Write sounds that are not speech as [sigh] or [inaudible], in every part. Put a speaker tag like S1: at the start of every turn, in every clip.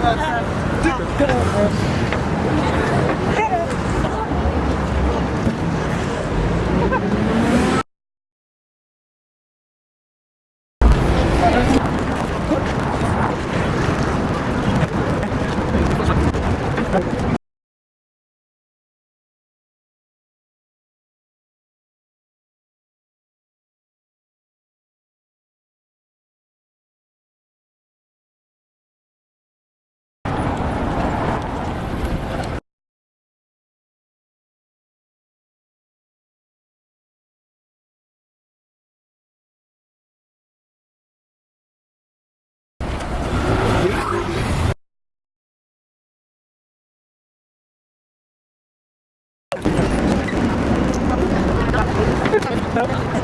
S1: ください。Nope.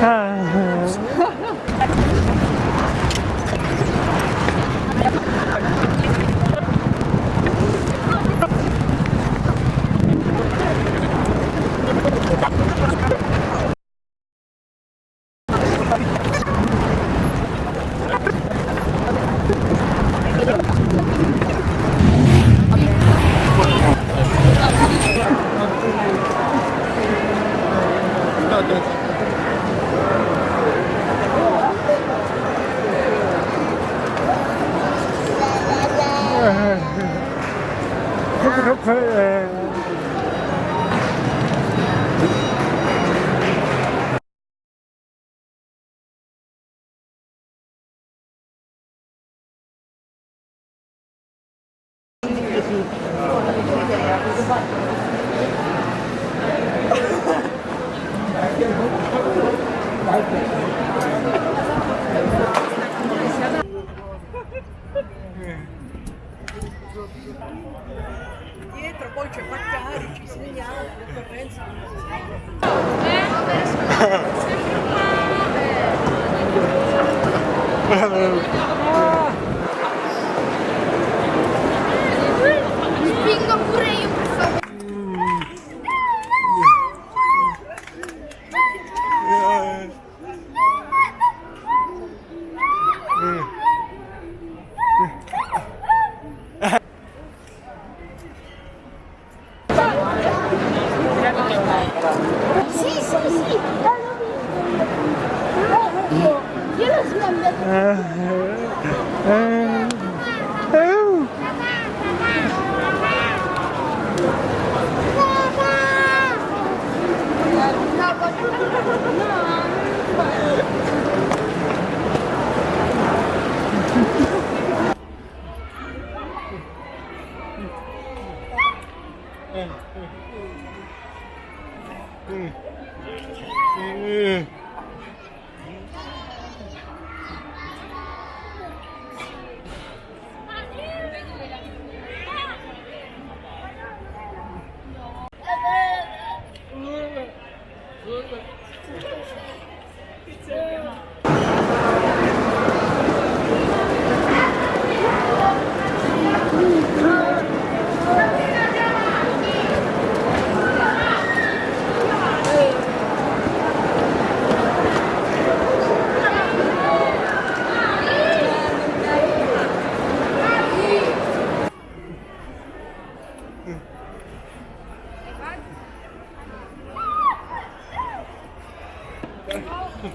S1: Huh. thì 응. 응. 응.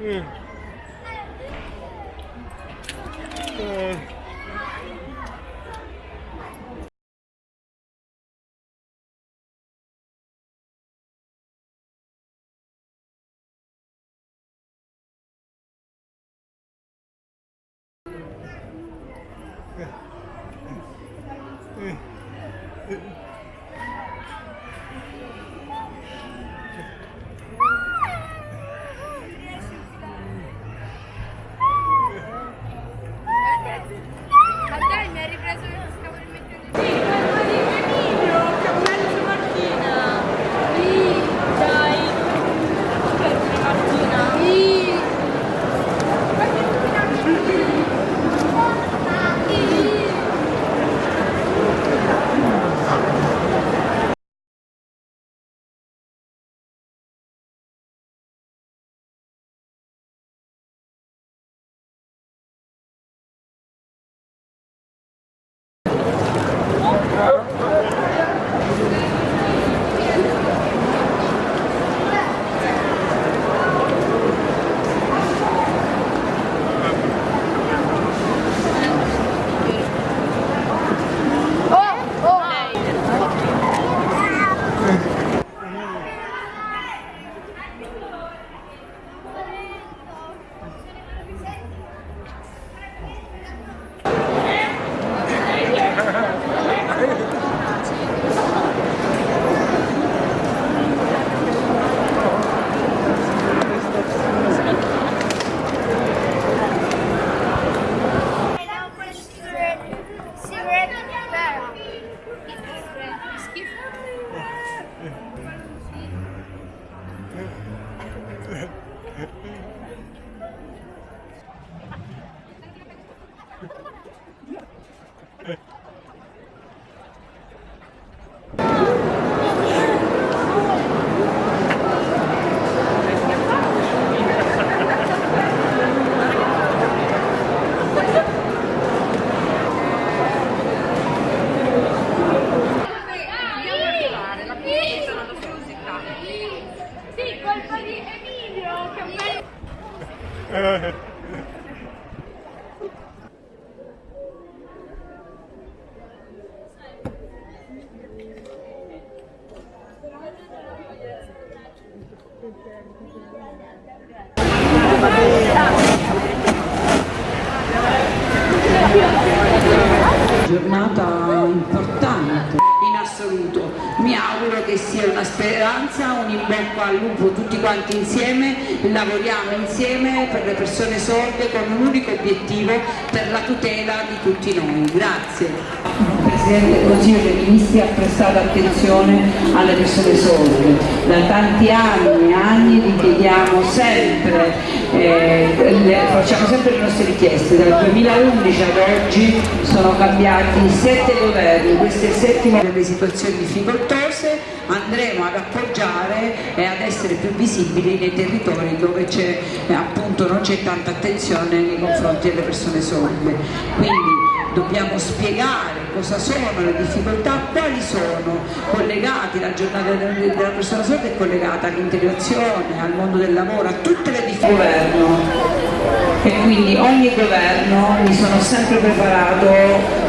S1: 응.
S2: Giornata importante in assoluto. Mi auguro che sia una speranza, un in bocca al lupo tutti quanti insieme, lavoriamo insieme per le persone sorde con un unico obiettivo, per la tutela di tutti noi. Grazie. Presidente del Consiglio dei Ministri ha prestato attenzione alle persone sorde. Da tanti anni e anni gli chiediamo sempre, eh, le- facciamo sempre le nostre richieste. Dal 2011 ad oggi sono cambiati sette governi, questo è delle situazioni difficoltose, andremo ad appoggiare e ad essere più visibili nei territori dove eh, appunto non c'è tanta attenzione nei confronti delle persone sorde. Quindi dobbiamo spiegare cosa sono le difficoltà, quali sono collegati, la giornata del- della persona sorda è collegata all'integrazione, al mondo del lavoro, a tutte le difficoltà. E quindi ogni governo mi sono sempre preparato,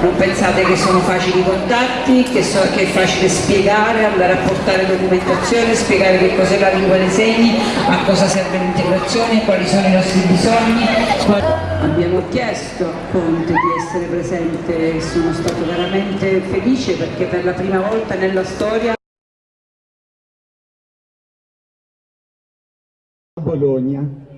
S2: non pensate che sono facili i contatti, che, so- che è facile spiegare, andare a portare documentazione, spiegare che cos'è la lingua dei segni, a cosa serve l'integrazione, quali sono i nostri bisogni. Abbiamo chiesto a Conte di essere presente e sono stato veramente felice perché per la prima volta nella storia
S3: Bologna.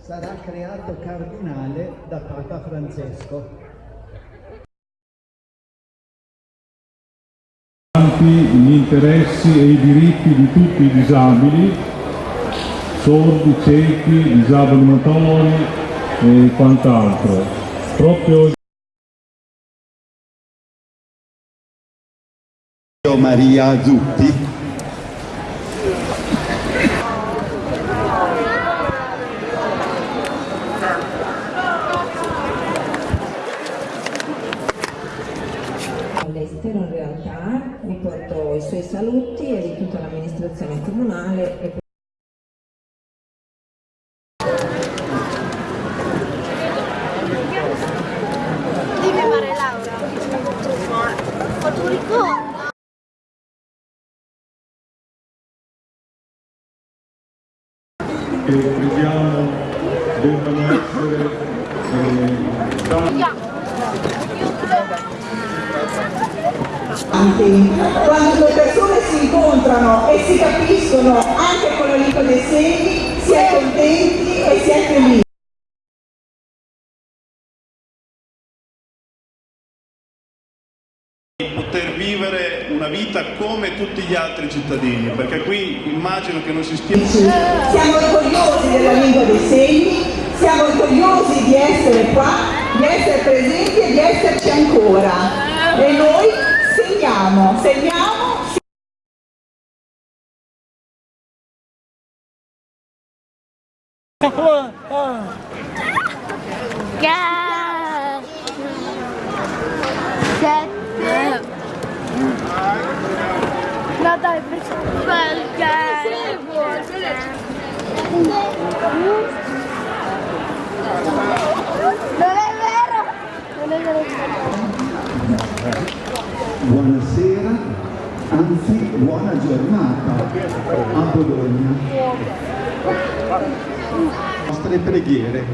S3: Sarà creato cardinale da Papa Francesco.
S4: gli interessi e i diritti di tutti i disabili, sordi, ciechi, disabili motori e quant'altro. Proprio
S3: Maria Zutti.
S5: all'estero in realtà, vi porto i suoi saluti e di tutta l'amministrazione comunale e
S1: Dimmi Maria Laura. Fatto un ricordo.
S4: che crediamo debbano essere eh, da-
S6: Quando le persone si incontrano e si capiscono anche con la lingua dei segni, si è contenti e si è felici.
S7: poter vivere una vita come tutti gli altri cittadini, perché qui immagino che non si stia...
S6: Siamo orgogliosi della lingua dei segni, siamo orgogliosi di essere qua, di essere presenti e di esserci ancora. E noi segniamo, segniamo,
S1: Gas. Sette. No dai. Non è vero! Non è vero!
S3: Buonasera, anzi buona giornata a Bologna. Nostre preghiere.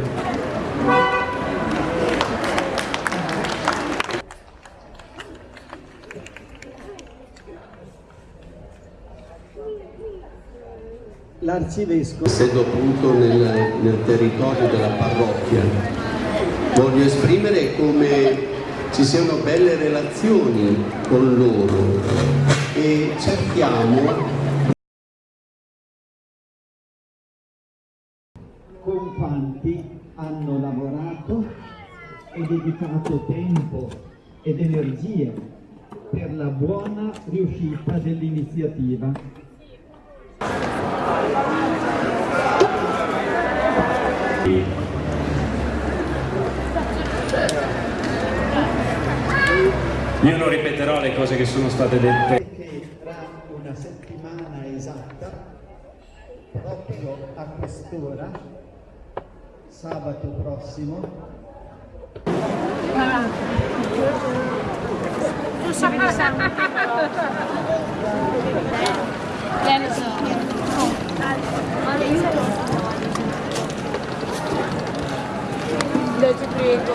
S3: L'arcivescovo
S8: essendo appunto nel, nel territorio della parrocchia. Voglio esprimere come ci siano belle relazioni con loro e cerchiamo
S3: con quanti hanno lavorato e dedicato tempo ed energie per la buona riuscita dell'iniziativa.
S9: Io non ripeterò le cose che sono state dette.
S3: Che tra una settimana esatta, proprio a quest'ora, sabato prossimo,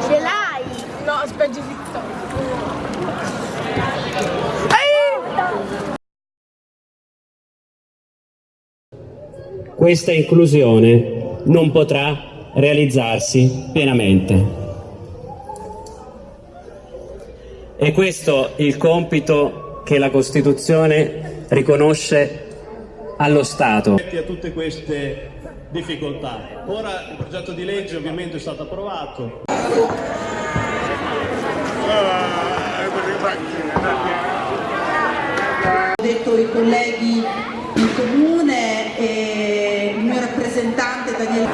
S10: Ce l'hai?
S11: No, aspetta.
S9: Questa inclusione non potrà realizzarsi pienamente. E questo il compito che la Costituzione riconosce allo Stato.
S7: a tutte queste difficoltà. Ora il progetto di legge ovviamente è stato approvato.
S12: Ho detto i colleghi in comune e il mio rappresentante Daniele.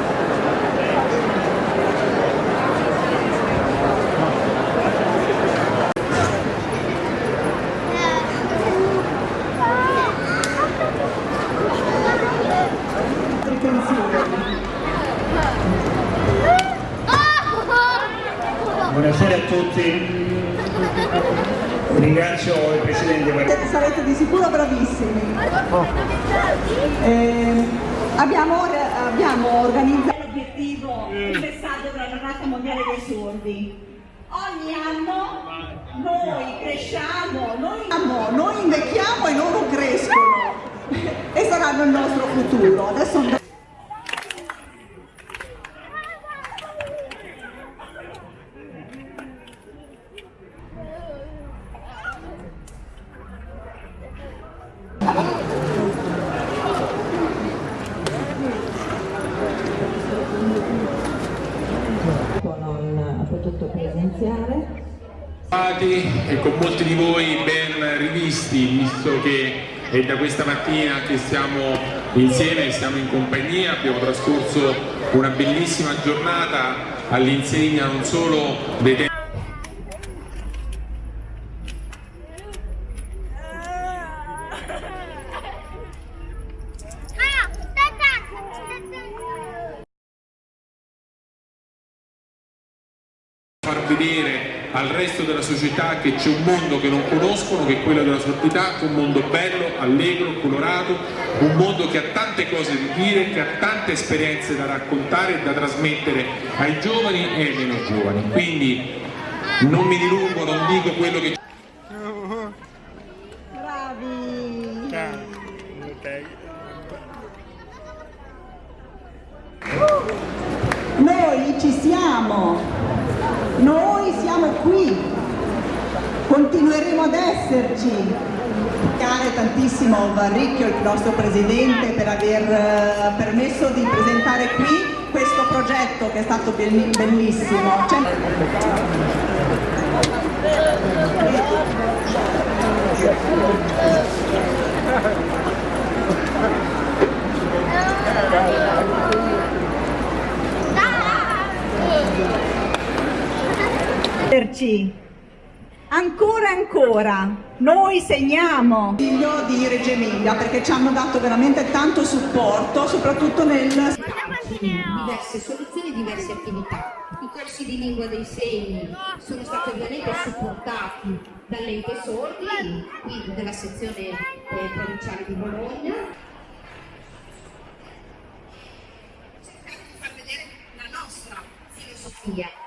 S9: Buonasera a tutti. Ringrazio il Presidente per
S6: Sarete di sicuro bravissimi. Eh, abbiamo, abbiamo organizzato l'obiettivo, il messaggio della giornata mondiale dei sordi. Ogni anno noi cresciamo, noi, noi invecchiamo e loro crescono [laughs] e saranno il nostro futuro. Adesso
S5: non ha potuto presenziare.
S13: e con molti di voi ben rivisti, visto che è da questa mattina che siamo insieme, siamo in compagnia, abbiamo trascorso una bellissima giornata all'insegna non solo dei tempi far vedere al resto della società che c'è un mondo che non conoscono, che è quello della sordità, un mondo bello, allegro, colorato, un mondo che ha tante cose da dire, che ha tante esperienze da raccontare e da trasmettere ai giovani e ai meno giovani. Quindi non mi dilungo, non dico quello che
S6: Noi ci siamo, noi siamo qui, continueremo ad esserci. Ringraziare tantissimo Varricchio, il nostro presidente, per aver eh, permesso di presentare qui questo progetto che è stato belli- bellissimo. Cioè- esserci ancora ancora noi segniamo figlio di Reggio Emilia perché ci hanno dato veramente tanto supporto soprattutto nel
S14: diverse soluzioni, diverse attività. I corsi di lingua dei segni sono stati ovviamente supportati dall'ente sordi, qui della sezione eh, provinciale di Bologna. Far vedere la nostra filosofia.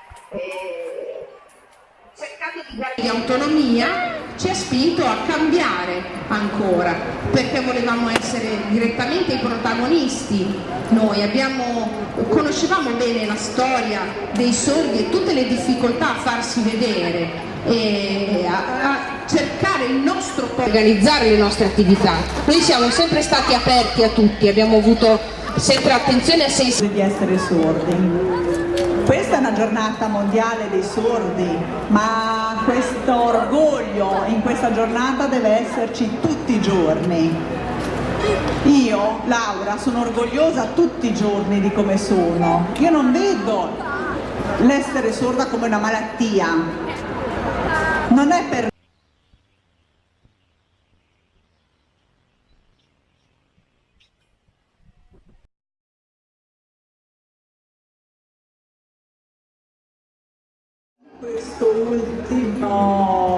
S14: Di
S12: autonomia ci ha spinto a cambiare ancora perché volevamo essere direttamente i protagonisti. Noi abbiamo, conoscevamo bene la storia dei sordi e tutte le difficoltà a farsi vedere e a, a cercare il nostro organizzare le nostre attività. Noi siamo sempre stati aperti a tutti abbiamo avuto sempre attenzione a sensi
S6: di essere sordi una giornata mondiale dei sordi, ma questo orgoglio in questa giornata deve esserci tutti i giorni. Io, Laura, sono orgogliosa tutti i giorni di come sono. Io non vedo l'essere sorda come una malattia. Non è per questo ultimo